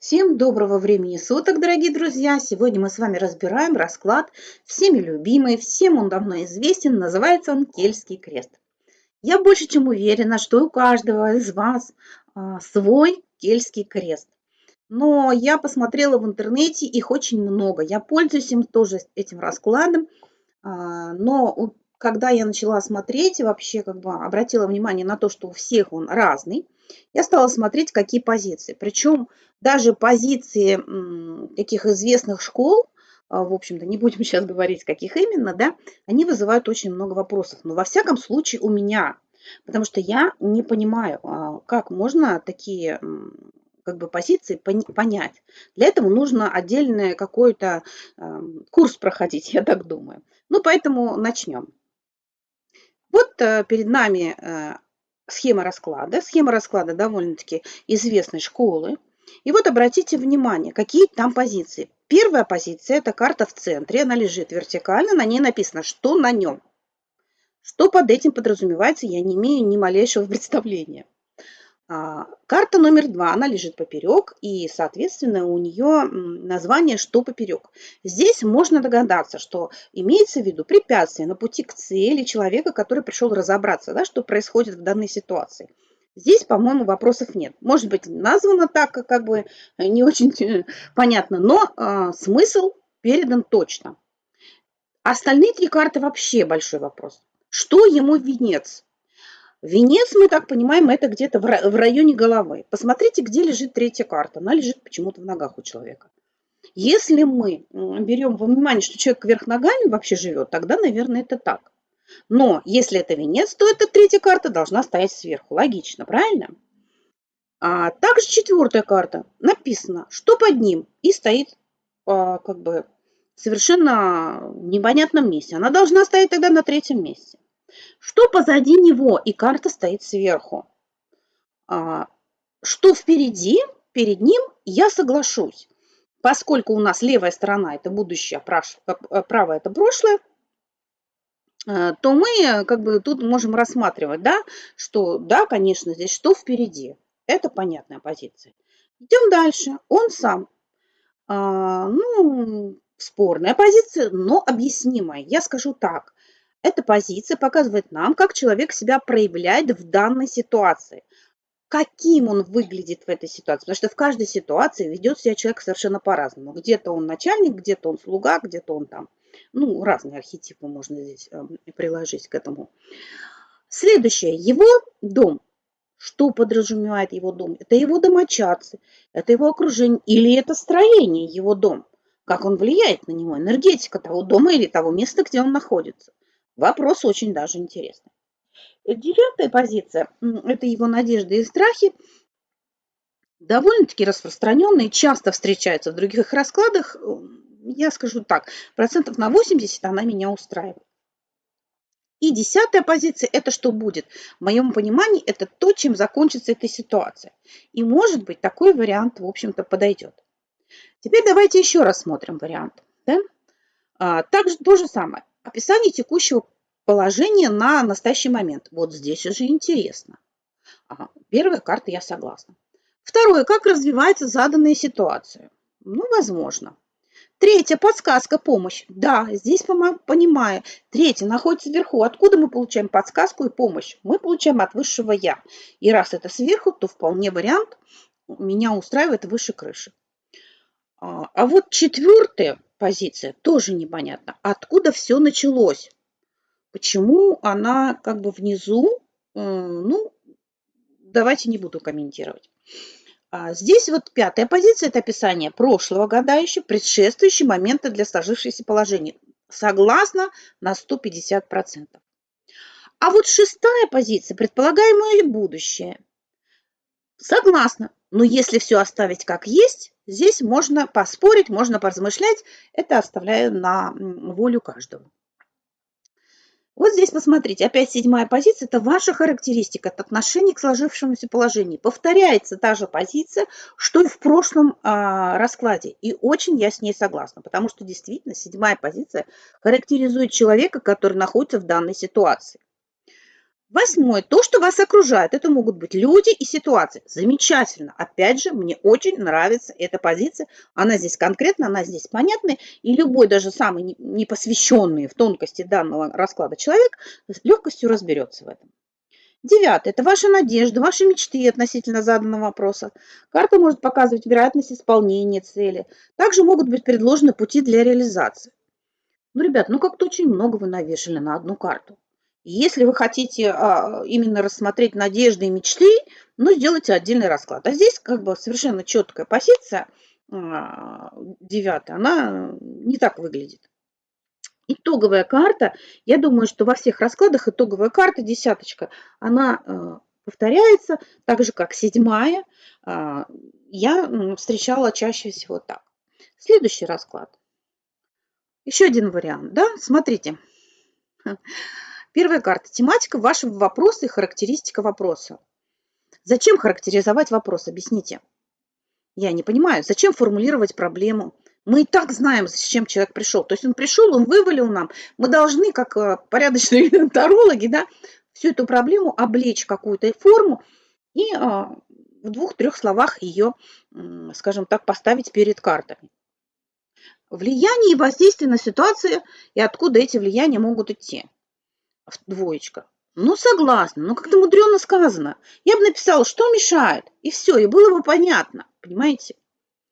Всем доброго времени суток, дорогие друзья! Сегодня мы с вами разбираем расклад всеми любимый, всем он давно известен, называется он Кельтский крест. Я больше чем уверена, что у каждого из вас а, свой Кельтский крест. Но я посмотрела в интернете, их очень много. Я пользуюсь им тоже этим раскладом, а, но когда я начала смотреть, вообще как бы обратила внимание на то, что у всех он разный, я стала смотреть, какие позиции. Причем даже позиции таких известных школ, а, в общем-то, не будем сейчас говорить, каких именно, да, они вызывают очень много вопросов. Но во всяком случае у меня, потому что я не понимаю, а, как можно такие как бы позиции понять. Для этого нужно отдельный какой-то курс проходить, я так думаю. Ну, поэтому начнем. Вот э, перед нами э, схема расклада. Схема расклада довольно-таки известной школы. И вот обратите внимание, какие там позиции. Первая позиция – это карта в центре, она лежит вертикально, на ней написано, что на нем. Что под этим подразумевается, я не имею ни малейшего представления. А, карта номер два, она лежит поперек, и, соответственно, у нее название «Что поперек». Здесь можно догадаться, что имеется в виду препятствие на пути к цели человека, который пришел разобраться, да, что происходит в данной ситуации. Здесь, по-моему, вопросов нет. Может быть, названо так, как бы не очень э, понятно, но э, смысл передан точно. Остальные три карты вообще большой вопрос. Что ему венец? Венец, мы так понимаем, это где-то в районе головы. Посмотрите, где лежит третья карта. Она лежит почему-то в ногах у человека. Если мы берем во внимание, что человек вверх ногами вообще живет, тогда, наверное, это так. Но если это венец, то эта третья карта должна стоять сверху. Логично, правильно? А также четвертая карта. Написано, что под ним. И стоит а, как бы совершенно в непонятном месте. Она должна стоять тогда на третьем месте. Что позади него? И карта стоит сверху. А, что впереди? Перед ним я соглашусь. Поскольку у нас левая сторона – это будущее, а правая – это прошлое, а, то мы как бы тут можем рассматривать, да, что да, конечно, здесь что впереди. Это понятная позиция. Идем дальше. Он сам. А, ну, спорная позиция, но объяснимая. Я скажу так. Эта позиция показывает нам, как человек себя проявляет в данной ситуации. Каким он выглядит в этой ситуации. Потому что в каждой ситуации ведет себя человек совершенно по-разному. Где-то он начальник, где-то он слуга, где-то он там. Ну, разные архетипы можно здесь э, приложить к этому. Следующее. Его дом. Что подразумевает его дом? Это его домочадцы, это его окружение или это строение его дом. Как он влияет на него, энергетика того дома или того места, где он находится. Вопрос очень даже интересный. Девятая позиция – это его надежды и страхи. Довольно-таки распространенные, часто встречаются в других раскладах. Я скажу так, процентов на 80 она меня устраивает. И десятая позиция – это что будет? В моем понимании, это то, чем закончится эта ситуация. И, может быть, такой вариант, в общем-то, подойдет. Теперь давайте еще рассмотрим вариант. Да? А, также то же самое. Описание текущего положения на настоящий момент. Вот здесь уже интересно. Ага, первая карта я согласна. Второе, как развивается заданная ситуация. Ну, возможно. Третья, подсказка, помощь. Да, здесь понимаю. Третья, находится сверху. Откуда мы получаем подсказку и помощь? Мы получаем от высшего Я. И раз это сверху, то вполне вариант меня устраивает выше крыши. А, а вот четвертая позиция тоже непонятно. Откуда все началось? Почему она как бы внизу? Э, ну, давайте не буду комментировать. А здесь вот пятая позиция – это описание прошлого гадающего, предшествующие моменты для сложившегося положения. Согласно на 150%. А вот шестая позиция – предполагаемое будущее. Согласна. Но если все оставить как есть, здесь можно поспорить, можно поразмышлять. Это оставляю на волю каждого. Вот здесь посмотрите, опять седьмая позиция, это ваша характеристика, это отношение к сложившемуся положению. Повторяется та же позиция, что и в прошлом а, раскладе. И очень я с ней согласна, потому что действительно седьмая позиция характеризует человека, который находится в данной ситуации. Восьмое. То, что вас окружает. Это могут быть люди и ситуации. Замечательно. Опять же, мне очень нравится эта позиция. Она здесь конкретна, она здесь понятная. И любой, даже самый непосвященный в тонкости данного расклада человек с легкостью разберется в этом. Девятое. Это ваши надежды, ваши мечты относительно заданного вопроса. Карта может показывать вероятность исполнения цели. Также могут быть предложены пути для реализации. Ну, ребят, ну как-то очень много вы навешали на одну карту. Если вы хотите а, именно рассмотреть надежды и мечты, ну, сделайте отдельный расклад. А здесь как бы совершенно четкая позиция, а, девятая, она не так выглядит. Итоговая карта, я думаю, что во всех раскладах итоговая карта, десяточка, она э, повторяется, так же, как седьмая. Я встречала чаще всего так. Следующий расклад. Еще один вариант, да, смотрите. Первая карта. Тематика вашего вопроса и характеристика вопроса. Зачем характеризовать вопрос? Объясните. Я не понимаю, зачем формулировать проблему? Мы и так знаем, зачем человек пришел. То есть он пришел, он вывалил нам. Мы должны, как э, порядочные тарологи, да, всю эту проблему облечь какую-то форму и а, в двух-трех словах ее, скажем так, поставить перед картами. Влияние и воздействие на ситуацию и откуда эти влияния могут идти двоечка. Ну, согласна, но как-то мудрено сказано. Я бы написала, что мешает, и все, и было бы понятно, понимаете?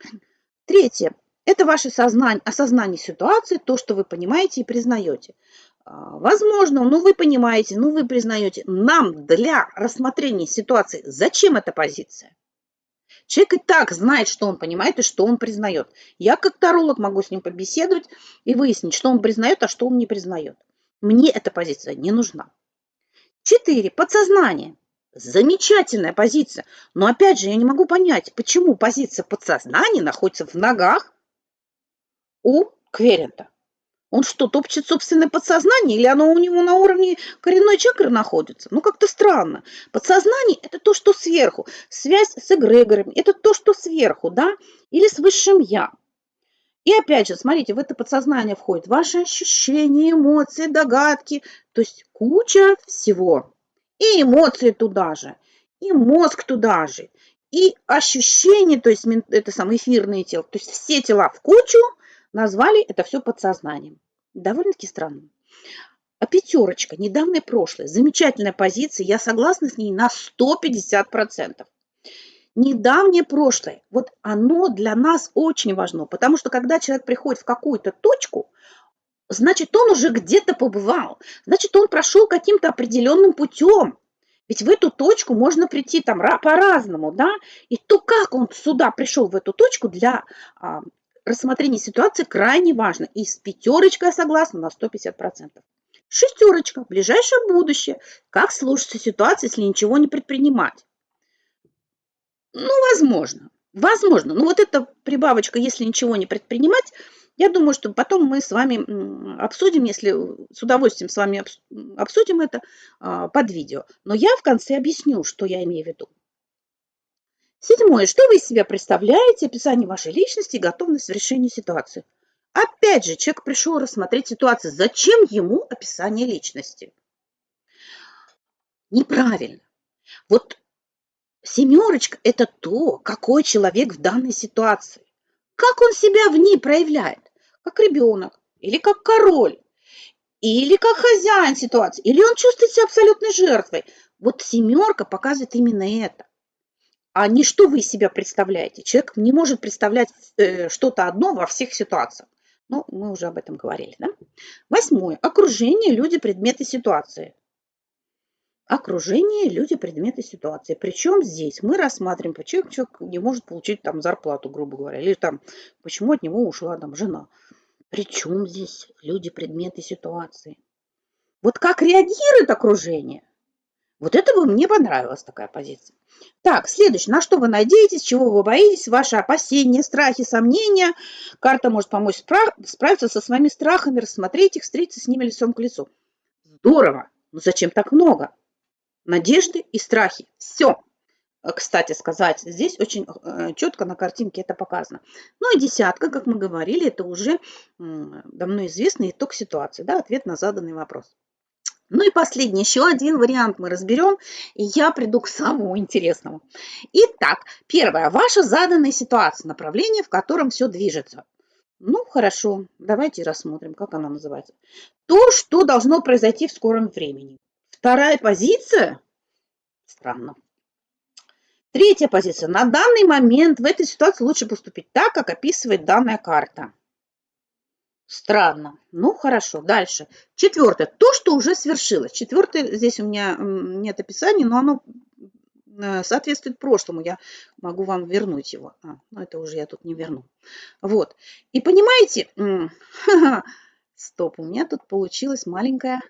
Третье. Это ваше сознание, осознание ситуации, то, что вы понимаете и признаете. А, возможно, ну вы понимаете, ну вы признаете. Нам для рассмотрения ситуации зачем эта позиция? Человек и так знает, что он понимает и что он признает. Я как таролог могу с ним побеседовать и выяснить, что он признает, а что он не признает. Мне эта позиция не нужна. Четыре. Подсознание. Замечательная позиция. Но опять же, я не могу понять, почему позиция подсознания находится в ногах у Кверента. Он что, топчет собственное подсознание или оно у него на уровне коренной чакры находится? Ну, как-то странно. Подсознание – это то, что сверху. Связь с эгрегорами – это то, что сверху, да? Или с высшим «я». И опять же, смотрите, в это подсознание входят ваши ощущения, эмоции, догадки, то есть куча всего. И эмоции туда же, и мозг туда же, и ощущения, то есть это самое эфирное тело, то есть все тела в кучу назвали это все подсознанием. Довольно-таки странно. А пятерочка, недавнее прошлое, замечательная позиция, я согласна с ней на 150% недавнее прошлое, вот оно для нас очень важно, потому что когда человек приходит в какую-то точку, значит, он уже где-то побывал, значит, он прошел каким-то определенным путем. Ведь в эту точку можно прийти там по-разному, да, и то, как он сюда пришел, в эту точку, для а, рассмотрения ситуации крайне важно. И с пятерочкой я согласна на 150%. Шестерочка, ближайшее будущее. Как сложится ситуация, если ничего не предпринимать? Ну, возможно. Возможно. Ну, вот эта прибавочка, если ничего не предпринимать, я думаю, что потом мы с вами обсудим, если с удовольствием с вами обсудим это а, под видео. Но я в конце объясню, что я имею в виду. Седьмое. Что вы из себя представляете? Описание вашей личности и готовность в решении ситуации. Опять же, человек пришел рассмотреть ситуацию. Зачем ему описание личности? Неправильно. Вот Семерочка – это то, какой человек в данной ситуации. Как он себя в ней проявляет? Как ребенок, или как король, или как хозяин ситуации, или он чувствует себя абсолютной жертвой. Вот семерка показывает именно это. А не что вы из себя представляете. Человек не может представлять э, что-то одно во всех ситуациях. Ну, мы уже об этом говорили, да? Восьмое. Окружение, люди, предметы, ситуации окружение, люди, предметы, ситуации. Причем здесь мы рассматриваем, почему человек не может получить там зарплату, грубо говоря, или там, почему от него ушла там жена. Причем здесь люди, предметы, ситуации. Вот как реагирует окружение? Вот это бы мне понравилась такая позиция. Так, следующее. На что вы надеетесь, чего вы боитесь, ваши опасения, страхи, сомнения. Карта может помочь справиться со своими страхами, рассмотреть их, встретиться с ними лицом к лицу. Здорово. Но зачем так много? Надежды и страхи. Все, э, кстати сказать, здесь очень э, четко на картинке это показано. Ну и десятка, как мы говорили, это уже давно известный итог ситуации, да, ответ на заданный вопрос. Ну и последний, еще один вариант мы разберем, и я приду к самому интересному. Итак, первое. Ваша заданная ситуация, направление, в котором все движется. Ну, хорошо, давайте рассмотрим, как она называется. То, что должно произойти в скором времени. Вторая позиция? Странно. Третья позиция. На данный момент в этой ситуации лучше поступить так, как описывает данная карта. Странно. Ну, хорошо. Дальше. Четвертое. То, что уже свершилось. Четвертое, здесь у меня нет описания, но оно э, соответствует прошлому. Я могу вам вернуть его. А, ну, это уже я тут не верну. Вот. И понимаете, стоп, у меня тут получилась маленькая,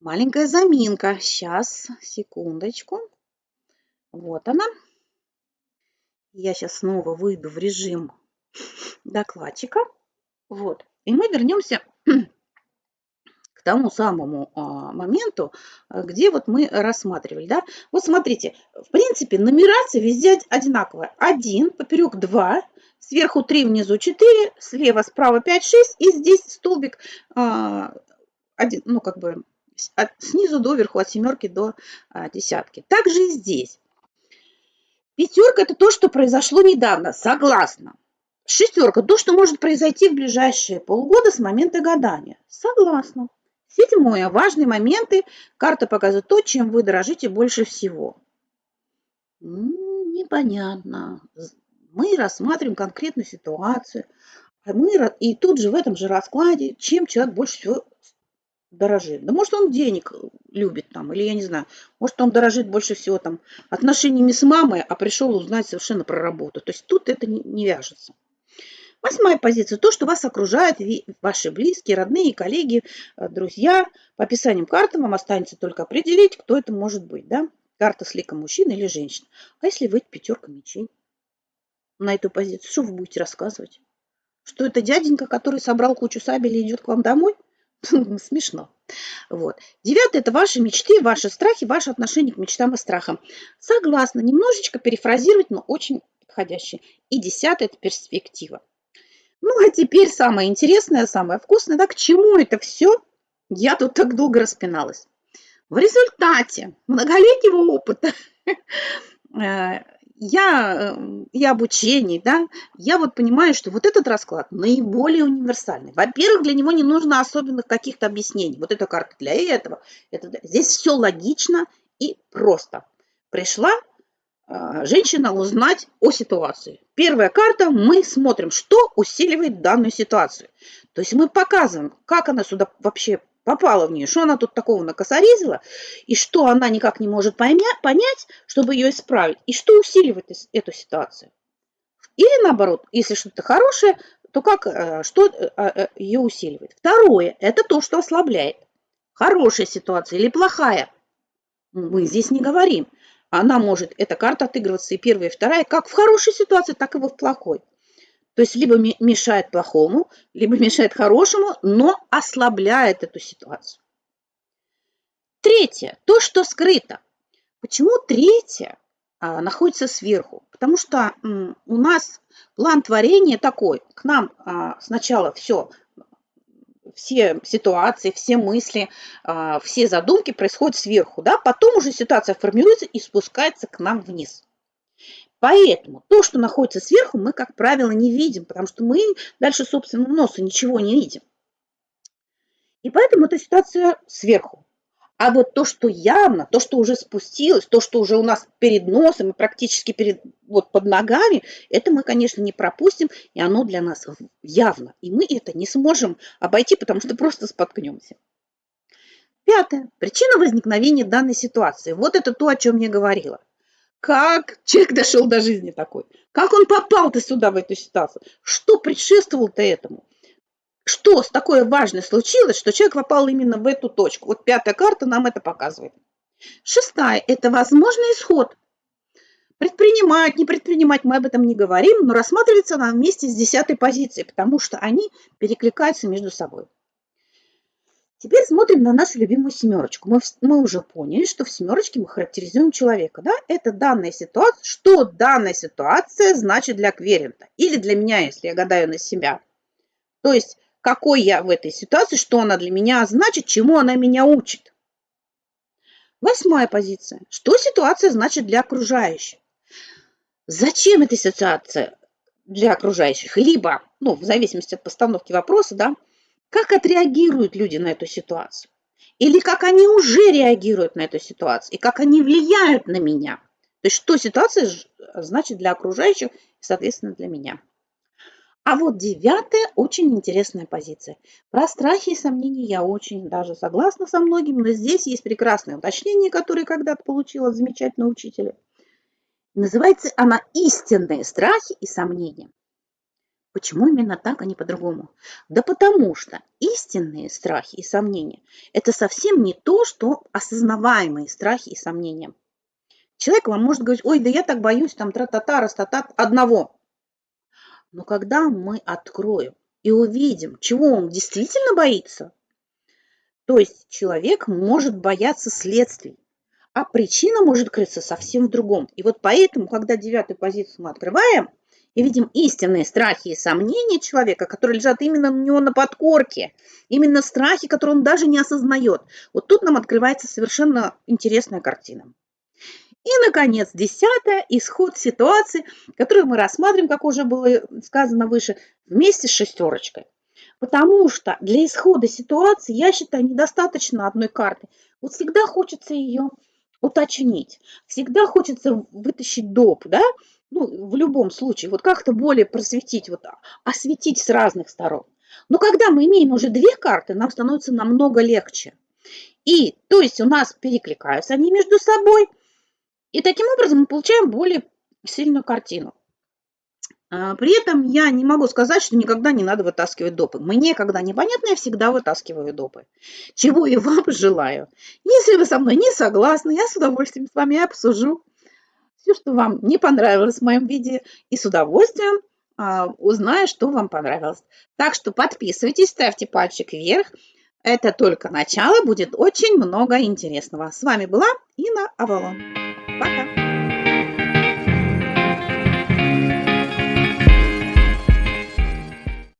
маленькая заминка. Сейчас, секундочку. Вот она. Я сейчас снова выйду в режим докладчика. Вот. И мы вернемся к тому самому а, моменту, а, где вот мы рассматривали. Да? Вот смотрите, в принципе, нумерация везде одинаковая. 1, поперек 2, сверху 3, внизу 4, слева, справа 5, 6, и здесь столбик, а, один, ну как бы от, снизу до верху, от семерки до а, десятки. Также и здесь. Пятерка – это то, что произошло недавно, согласна. Шестерка – то, что может произойти в ближайшие полгода с момента гадания. Согласна. Седьмое. Важные моменты. Карта показывает то, чем вы дорожите больше всего. Непонятно. Мы рассматриваем конкретную ситуацию. А мы, и тут же в этом же раскладе, чем человек больше всего дорожит. Да может он денег любит там, или я не знаю, может он дорожит больше всего там отношениями с мамой, а пришел узнать совершенно про работу. То есть тут это не, не вяжется. Восьмая позиция – то, что вас окружают ваши близкие, родные, коллеги, э, друзья. По описаниям карты вам останется только определить, кто это может быть. Да? Карта с ликом мужчина или женщина. А если вы пятерка мечей на эту позицию, что вы будете рассказывать? Что это дяденька, который собрал кучу сабель и идет к вам домой? Смешно. Вот. Девятое – это ваши мечты, ваши страхи, ваши отношения к мечтам и страхам. Согласна, немножечко перефразировать, но очень подходящее. И десятое – это перспектива. Ну, а теперь самое интересное, самое вкусное, да, к чему это все? Я тут так долго распиналась. В результате многолетнего опыта э, я, и обучений, да, я вот понимаю, что вот этот расклад наиболее универсальный. Во-первых, для него не нужно особенных каких-то объяснений. Вот эта карта для этого. Это, здесь все логично и просто. Пришла а, женщина узнать о ситуации. Первая карта, мы смотрим, что усиливает данную ситуацию. То есть мы показываем, как она сюда вообще попала в нее, что она тут такого накосорезила, и что она никак не может понять, чтобы ее исправить, и что усиливает эту ситуацию. Или наоборот, если что-то хорошее, то как, э, что э, э, ее усиливает. Второе, это то, что ослабляет. Хорошая ситуация или плохая. Мы здесь не говорим она может, эта карта отыгрываться и первая, и вторая, как в хорошей ситуации, так и в плохой. То есть либо мешает плохому, либо мешает хорошему, но ослабляет эту ситуацию. Третье, то, что скрыто. Почему третье а, находится сверху? Потому что у нас план творения такой. К нам а, сначала все все ситуации, все мысли, а, все задумки происходят сверху, да, потом уже ситуация формируется и спускается к нам вниз. Поэтому то, что находится сверху, мы, как правило, не видим, потому что мы дальше собственного носа ничего не видим. И поэтому эта ситуация сверху. А вот то, что явно, то, что уже спустилось, то, что уже у нас перед носом и практически перед, вот под ногами, это мы, конечно, не пропустим, и оно для нас явно. И мы это не сможем обойти, потому что просто споткнемся. Пятое. Причина возникновения данной ситуации. Вот это то, о чем я говорила. Как человек дошел до жизни такой? Как он попал-то сюда, в эту ситуацию? Что предшествовало-то этому? что с такое важное случилось, что человек попал именно в эту точку. Вот пятая карта нам это показывает. Шестая – это возможный исход. Предпринимать, не предпринимать, мы об этом не говорим, но рассматривается она вместе с десятой позицией, потому что они перекликаются между собой. Теперь смотрим на нашу любимую семерочку. Мы, мы уже поняли, что в семерочке мы характеризуем человека. Да? Это данная ситуация. Что данная ситуация значит для кверента? Или для меня, если я гадаю на себя. То есть какой я в этой ситуации, что она для меня значит, чему она меня учит. Восьмая позиция. Что ситуация значит для окружающих? Зачем эта ситуация для окружающих? Либо, ну, в зависимости от постановки вопроса, да, как отреагируют люди на эту ситуацию? Или как они уже реагируют на эту ситуацию? И как они влияют на меня? То есть, что ситуация значит для окружающих и, соответственно, для меня? А вот девятая очень интересная позиция. Про страхи и сомнения я очень даже согласна со многими, но здесь есть прекрасное уточнение, которое когда-то получила замечательного учителя. Называется она «Истинные страхи и сомнения». Почему именно так, а не по-другому? Да потому что истинные страхи и сомнения – это совсем не то, что осознаваемые страхи и сомнения. Человек вам может говорить, ой, да я так боюсь, там тра-та-та, растата одного. Но когда мы откроем и увидим, чего он действительно боится, то есть человек может бояться следствий, а причина может крыться совсем в другом. И вот поэтому, когда девятую позицию мы открываем и видим истинные страхи и сомнения человека, которые лежат именно у него на подкорке, именно страхи, которые он даже не осознает, вот тут нам открывается совершенно интересная картина. И, наконец, десятое – исход ситуации, которую мы рассматриваем, как уже было сказано выше, вместе с шестерочкой. Потому что для исхода ситуации, я считаю, недостаточно одной карты. Вот всегда хочется ее уточнить, всегда хочется вытащить доп, да, ну, в любом случае, вот как-то более просветить, вот осветить с разных сторон. Но когда мы имеем уже две карты, нам становится намного легче. И, то есть у нас перекликаются они между собой, и таким образом мы получаем более сильную картину. А, при этом я не могу сказать, что никогда не надо вытаскивать допы. Мне, когда непонятно, я всегда вытаскиваю допы. Чего и вам желаю. Если вы со мной не согласны, я с удовольствием с вами обсужу все, что вам не понравилось в моем видео, и с удовольствием а, узнаю, что вам понравилось. Так что подписывайтесь, ставьте пальчик вверх. Это только начало, будет очень много интересного. С вами была Инна Авалон. Пока!